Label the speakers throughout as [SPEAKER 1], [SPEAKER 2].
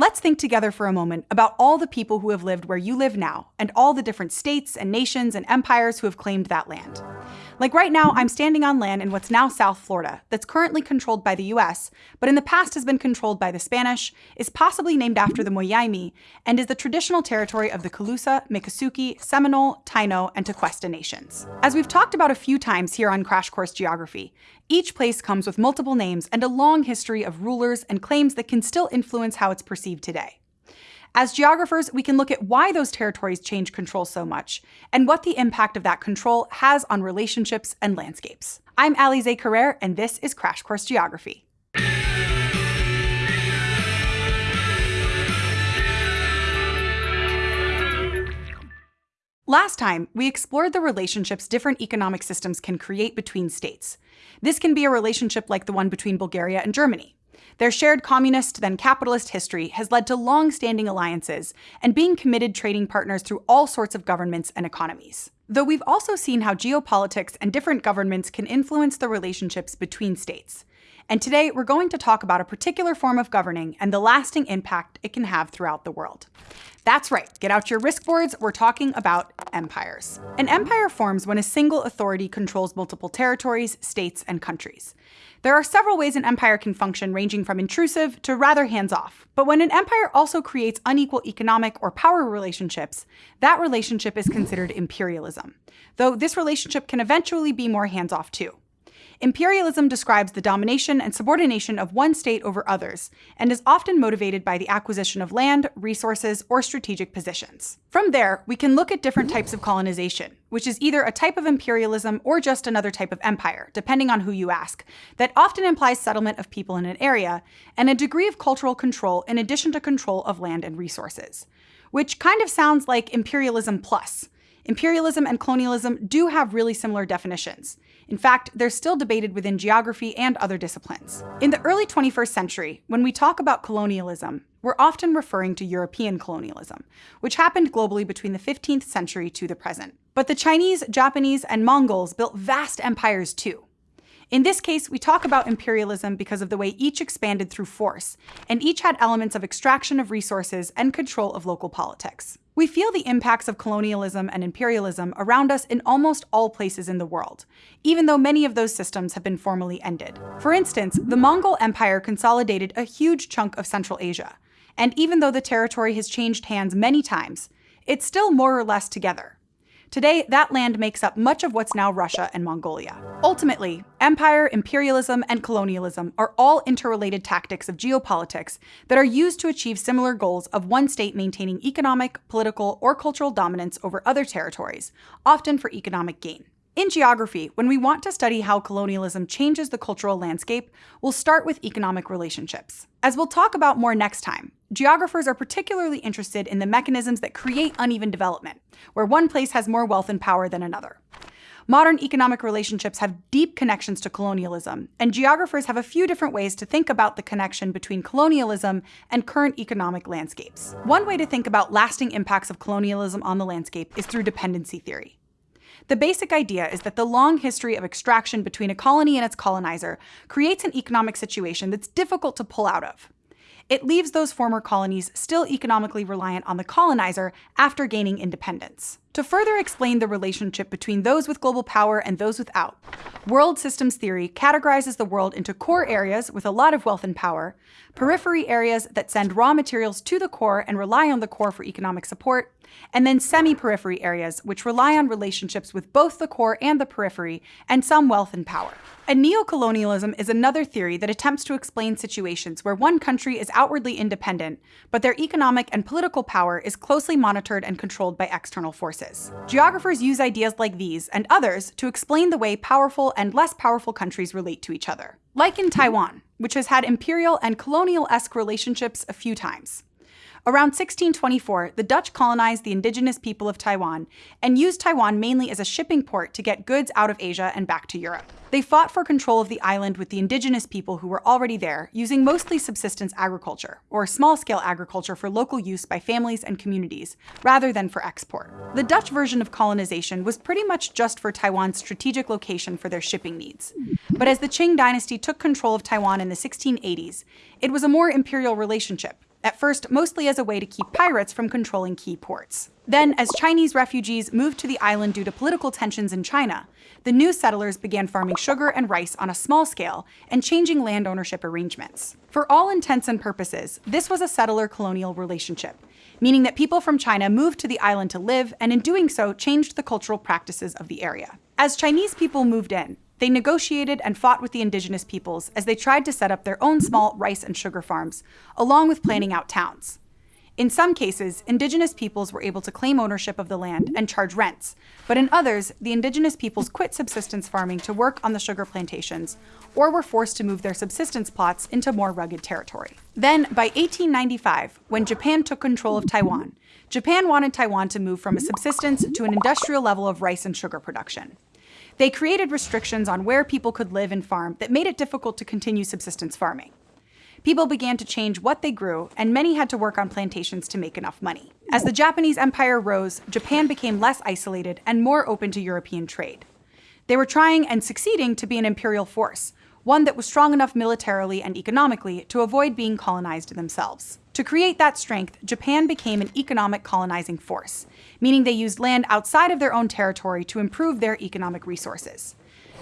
[SPEAKER 1] Let's think together for a moment about all the people who have lived where you live now, and all the different states and nations and empires who have claimed that land. Like right now, I'm standing on land in what's now South Florida, that's currently controlled by the US, but in the past has been controlled by the Spanish, is possibly named after the Mayaimi, and is the traditional territory of the Calusa, Miccosukee, Seminole, Taino, and Tequesta nations. As we've talked about a few times here on Crash Course Geography, each place comes with multiple names and a long history of rulers and claims that can still influence how it's perceived today. As geographers, we can look at why those territories change control so much, and what the impact of that control has on relationships and landscapes. I'm Alize Carrere, and this is Crash Course Geography. Last time, we explored the relationships different economic systems can create between states. This can be a relationship like the one between Bulgaria and Germany. Their shared communist, then capitalist history has led to long standing alliances and being committed trading partners through all sorts of governments and economies. Though we've also seen how geopolitics and different governments can influence the relationships between states. And today we're going to talk about a particular form of governing and the lasting impact it can have throughout the world. That's right, get out your risk boards, we're talking about empires. An empire forms when a single authority controls multiple territories, states, and countries. There are several ways an empire can function, ranging from intrusive to rather hands off. But when an empire also creates unequal economic or power relationships, that relationship is considered imperialism, though this relationship can eventually be more hands off too. Imperialism describes the domination and subordination of one state over others, and is often motivated by the acquisition of land, resources, or strategic positions. From there, we can look at different types of colonization, which is either a type of imperialism or just another type of empire, depending on who you ask, that often implies settlement of people in an area, and a degree of cultural control in addition to control of land and resources. Which kind of sounds like imperialism plus. Imperialism and colonialism do have really similar definitions. In fact, they're still debated within geography and other disciplines. In the early 21st century, when we talk about colonialism, we're often referring to European colonialism, which happened globally between the 15th century to the present. But the Chinese, Japanese, and Mongols built vast empires too. In this case, we talk about imperialism because of the way each expanded through force, and each had elements of extraction of resources and control of local politics. We feel the impacts of colonialism and imperialism around us in almost all places in the world, even though many of those systems have been formally ended. For instance, the Mongol Empire consolidated a huge chunk of Central Asia, and even though the territory has changed hands many times, it's still more or less together. Today, that land makes up much of what's now Russia and Mongolia. Ultimately, empire, imperialism, and colonialism are all interrelated tactics of geopolitics that are used to achieve similar goals of one state maintaining economic, political, or cultural dominance over other territories, often for economic gain. In geography, when we want to study how colonialism changes the cultural landscape, we'll start with economic relationships. As we'll talk about more next time, geographers are particularly interested in the mechanisms that create uneven development, where one place has more wealth and power than another. Modern economic relationships have deep connections to colonialism, and geographers have a few different ways to think about the connection between colonialism and current economic landscapes. One way to think about lasting impacts of colonialism on the landscape is through dependency theory. The basic idea is that the long history of extraction between a colony and its colonizer creates an economic situation that's difficult to pull out of. It leaves those former colonies still economically reliant on the colonizer after gaining independence. To further explain the relationship between those with global power and those without, world systems theory categorizes the world into core areas with a lot of wealth and power, periphery areas that send raw materials to the core and rely on the core for economic support, and then semi-periphery areas which rely on relationships with both the core and the periphery and some wealth and power. And neocolonialism is another theory that attempts to explain situations where one country is outwardly independent, but their economic and political power is closely monitored and controlled by external forces. Geographers use ideas like these and others to explain the way powerful and less powerful countries relate to each other. Like in Taiwan, which has had imperial and colonial-esque relationships a few times. Around 1624, the Dutch colonized the indigenous people of Taiwan and used Taiwan mainly as a shipping port to get goods out of Asia and back to Europe. They fought for control of the island with the indigenous people who were already there, using mostly subsistence agriculture, or small-scale agriculture for local use by families and communities, rather than for export. The Dutch version of colonization was pretty much just for Taiwan's strategic location for their shipping needs. But as the Qing dynasty took control of Taiwan in the 1680s, it was a more imperial relationship, at first mostly as a way to keep pirates from controlling key ports. Then, as Chinese refugees moved to the island due to political tensions in China, the new settlers began farming sugar and rice on a small scale and changing land ownership arrangements. For all intents and purposes, this was a settler-colonial relationship, meaning that people from China moved to the island to live and in doing so changed the cultural practices of the area. As Chinese people moved in, they negotiated and fought with the indigenous peoples as they tried to set up their own small rice and sugar farms, along with planning out towns. In some cases, indigenous peoples were able to claim ownership of the land and charge rents, but in others, the indigenous peoples quit subsistence farming to work on the sugar plantations, or were forced to move their subsistence plots into more rugged territory. Then, by 1895, when Japan took control of Taiwan, Japan wanted Taiwan to move from a subsistence to an industrial level of rice and sugar production. They created restrictions on where people could live and farm that made it difficult to continue subsistence farming. People began to change what they grew, and many had to work on plantations to make enough money. As the Japanese empire rose, Japan became less isolated and more open to European trade. They were trying and succeeding to be an imperial force, one that was strong enough militarily and economically to avoid being colonized themselves. To create that strength, Japan became an economic colonizing force, meaning they used land outside of their own territory to improve their economic resources.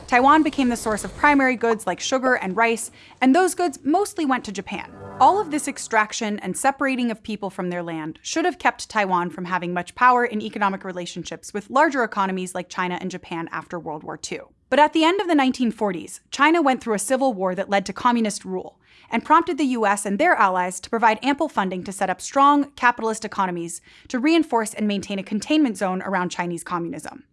[SPEAKER 1] Taiwan became the source of primary goods like sugar and rice, and those goods mostly went to Japan. All of this extraction and separating of people from their land should have kept Taiwan from having much power in economic relationships with larger economies like China and Japan after World War II. But at the end of the 1940s, China went through a civil war that led to communist rule and prompted the US and their allies to provide ample funding to set up strong capitalist economies to reinforce and maintain a containment zone around Chinese communism.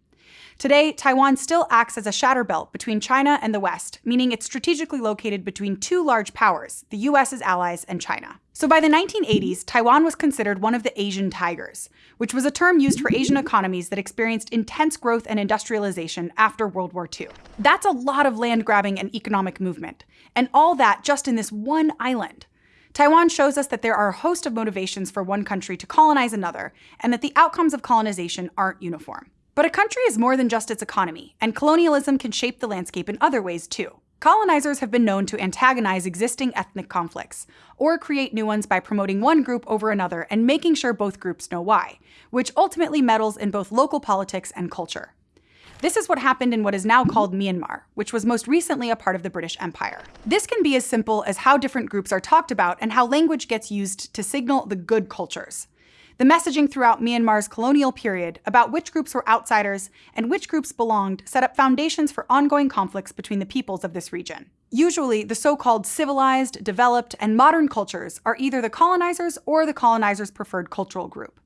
[SPEAKER 1] Today, Taiwan still acts as a shatter belt between China and the West, meaning it's strategically located between two large powers, the US's allies and China. So by the 1980s, Taiwan was considered one of the Asian tigers, which was a term used for Asian economies that experienced intense growth and industrialization after World War II. That's a lot of land grabbing and economic movement, and all that just in this one island. Taiwan shows us that there are a host of motivations for one country to colonize another, and that the outcomes of colonization aren't uniform. But a country is more than just its economy, and colonialism can shape the landscape in other ways too. Colonizers have been known to antagonize existing ethnic conflicts, or create new ones by promoting one group over another and making sure both groups know why, which ultimately meddles in both local politics and culture. This is what happened in what is now called Myanmar, which was most recently a part of the British Empire. This can be as simple as how different groups are talked about and how language gets used to signal the good cultures. The messaging throughout Myanmar's colonial period about which groups were outsiders and which groups belonged set up foundations for ongoing conflicts between the peoples of this region. Usually, the so-called civilized, developed, and modern cultures are either the colonizers or the colonizers' preferred cultural group.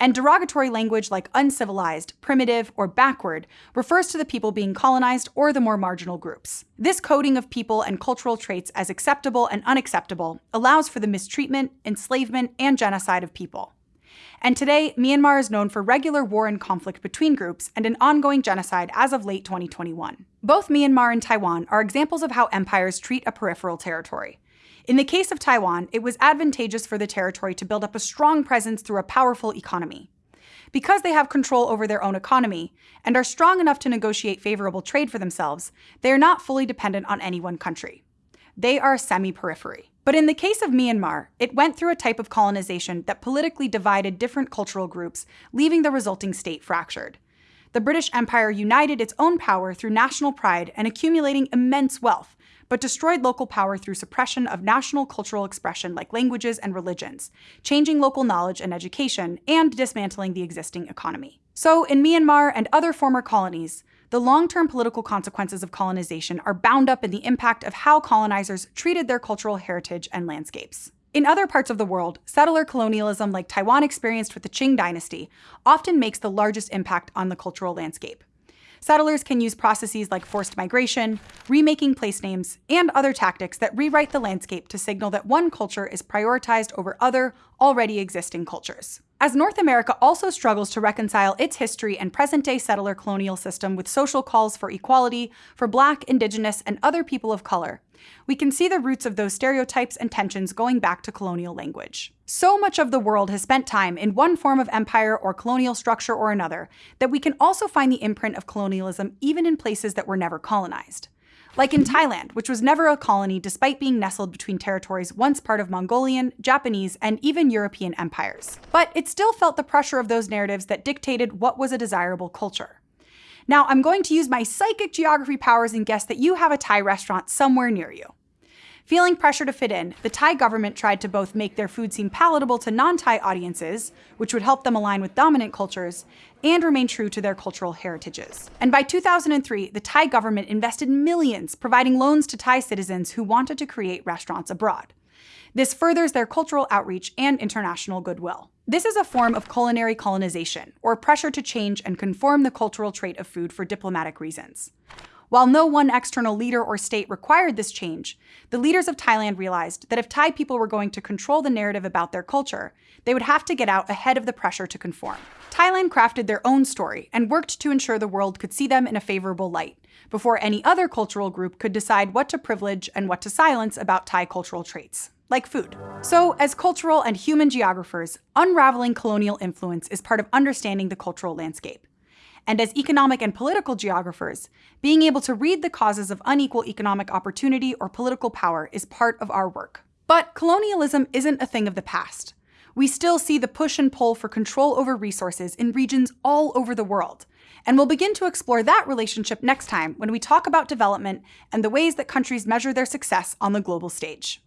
[SPEAKER 1] And derogatory language like uncivilized, primitive, or backward refers to the people being colonized or the more marginal groups. This coding of people and cultural traits as acceptable and unacceptable allows for the mistreatment, enslavement, and genocide of people. And today, Myanmar is known for regular war and conflict between groups and an ongoing genocide as of late 2021. Both Myanmar and Taiwan are examples of how empires treat a peripheral territory. In the case of Taiwan, it was advantageous for the territory to build up a strong presence through a powerful economy. Because they have control over their own economy and are strong enough to negotiate favorable trade for themselves, they are not fully dependent on any one country. They are a semi-periphery. But in the case of Myanmar, it went through a type of colonization that politically divided different cultural groups, leaving the resulting state fractured. The British Empire united its own power through national pride and accumulating immense wealth, but destroyed local power through suppression of national cultural expression like languages and religions, changing local knowledge and education, and dismantling the existing economy. So in Myanmar and other former colonies, the long-term political consequences of colonization are bound up in the impact of how colonizers treated their cultural heritage and landscapes. In other parts of the world, settler colonialism like Taiwan experienced with the Qing dynasty often makes the largest impact on the cultural landscape. Settlers can use processes like forced migration, remaking place names, and other tactics that rewrite the landscape to signal that one culture is prioritized over other, already existing cultures. As North America also struggles to reconcile its history and present-day settler colonial system with social calls for equality for Black, Indigenous, and other people of color, we can see the roots of those stereotypes and tensions going back to colonial language. So much of the world has spent time in one form of empire or colonial structure or another that we can also find the imprint of colonialism even in places that were never colonized. Like in Thailand, which was never a colony despite being nestled between territories once part of Mongolian, Japanese, and even European empires. But it still felt the pressure of those narratives that dictated what was a desirable culture. Now, I'm going to use my psychic geography powers and guess that you have a Thai restaurant somewhere near you. Feeling pressure to fit in, the Thai government tried to both make their food seem palatable to non-Thai audiences, which would help them align with dominant cultures, and remain true to their cultural heritages. And by 2003, the Thai government invested millions providing loans to Thai citizens who wanted to create restaurants abroad. This furthers their cultural outreach and international goodwill. This is a form of culinary colonization, or pressure to change and conform the cultural trait of food for diplomatic reasons. While no one external leader or state required this change, the leaders of Thailand realized that if Thai people were going to control the narrative about their culture, they would have to get out ahead of the pressure to conform. Thailand crafted their own story and worked to ensure the world could see them in a favorable light, before any other cultural group could decide what to privilege and what to silence about Thai cultural traits like food. So, as cultural and human geographers, unraveling colonial influence is part of understanding the cultural landscape and as economic and political geographers, being able to read the causes of unequal economic opportunity or political power is part of our work. But colonialism isn't a thing of the past. We still see the push and pull for control over resources in regions all over the world, and we'll begin to explore that relationship next time when we talk about development and the ways that countries measure their success on the global stage.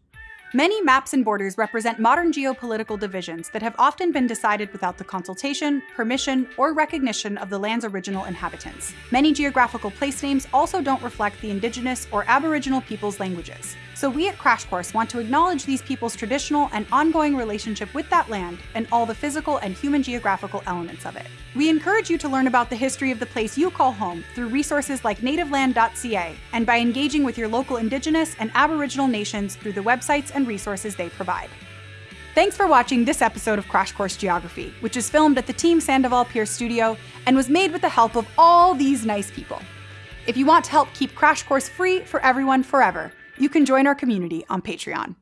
[SPEAKER 1] Many maps and borders represent modern geopolitical divisions that have often been decided without the consultation, permission, or recognition of the land's original inhabitants. Many geographical place names also don't reflect the indigenous or aboriginal people's languages. So we at Crash Course want to acknowledge these people's traditional and ongoing relationship with that land and all the physical and human geographical elements of it. We encourage you to learn about the history of the place you call home through resources like nativeland.ca and by engaging with your local indigenous and aboriginal nations through the websites and resources they provide. Thanks for watching this episode of Crash Course Geography, which is filmed at the Team Sandoval Pierce studio and was made with the help of all these nice people. If you want to help keep Crash Course free for everyone forever, you can join our community on Patreon.